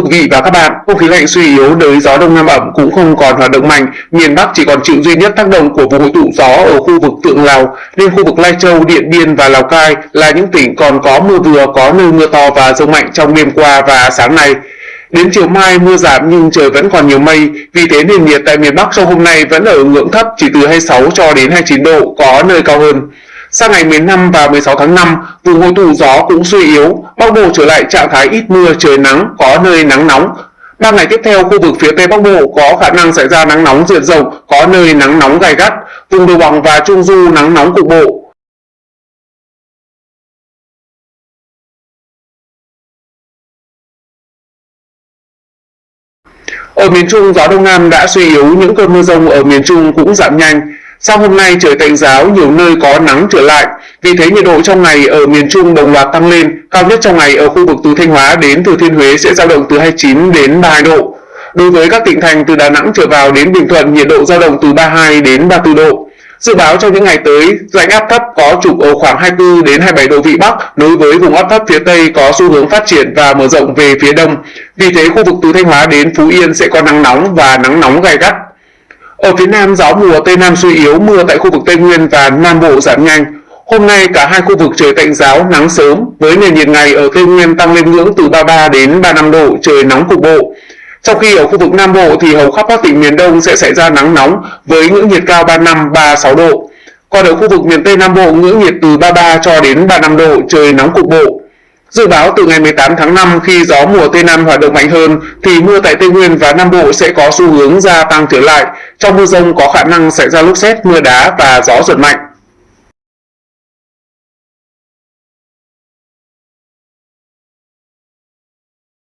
thưa quý vị và các bạn, không khí lạnh suy yếu đới gió đông nam ẩm cũng không còn hoạt động mạnh, miền Bắc chỉ còn chịu duy nhất tác động của vùng hội tụ gió ở khu vực Tượng Lào, nên khu vực Lai Châu, Điện Biên và Lào Cai là những tỉnh còn có mưa vừa, có nơi mưa to và rông mạnh trong đêm qua và sáng nay. Đến chiều mai mưa giảm nhưng trời vẫn còn nhiều mây, vì thế nền nhiệt tại miền Bắc trong hôm nay vẫn ở ngưỡng thấp chỉ từ 26 cho đến 29 độ, có nơi cao hơn. Sang ngày 15 và 16 tháng 5, vùng hội tụ gió cũng suy yếu, Bắc Bộ trở lại trạng thái ít mưa trời nắng, có nơi nắng nóng. Ba ngày tiếp theo, khu vực phía Tây Bắc Bộ có khả năng xảy ra nắng nóng diện rộng, có nơi nắng nóng gai gắt, vùng đồng bằng và trung du nắng nóng cục bộ. Ở miền Trung, gió Đông Nam đã suy yếu, những cơn mưa rông ở miền Trung cũng giảm nhanh. Sau hôm nay trời tạnh giáo, nhiều nơi có nắng trở lại. Vì thế nhiệt độ trong ngày ở miền Trung đồng loạt tăng lên, cao nhất trong ngày ở khu vực từ Thanh Hóa đến Thừa Thiên Huế sẽ dao động từ 29 đến 32 độ. Đối với các tỉnh thành từ Đà Nẵng trở vào đến Bình Thuận, nhiệt độ dao động từ 32 đến 34 độ. Dự báo trong những ngày tới, rãnh áp thấp có trục ở khoảng 24 đến 27 độ vĩ Bắc nối với vùng áp thấp phía Tây có xu hướng phát triển và mở rộng về phía Đông. Vì thế khu vực từ Thanh Hóa đến Phú Yên sẽ có nắng nóng và nắng nóng gai gắt. Ở phía Nam gió mùa Tây Nam suy yếu, mưa tại khu vực Tây Nguyên và Nam Bộ giảm nhanh. Hôm nay cả hai khu vực trời tạnh giáo, nắng sớm với nền nhiệt ngày ở Tây Nguyên tăng lên ngưỡng từ 33 đến 35 độ, trời nóng cục bộ. Trong khi ở khu vực Nam Bộ thì hầu khắp các tỉnh miền Đông sẽ xảy ra nắng nóng với ngưỡng nhiệt cao 35 36 độ. Còn ở khu vực miền Tây Nam Bộ ngưỡng nhiệt từ 33 cho đến 35 độ, trời nóng cục bộ. Dự báo từ ngày 18 tháng 5 khi gió mùa Tây Nam hoạt động mạnh hơn thì mưa tại Tây Nguyên và Nam Bộ sẽ có xu hướng gia tăng trở lại. Trong mưa rông có khả năng xảy ra lốc xét, mưa đá và gió giật mạnh.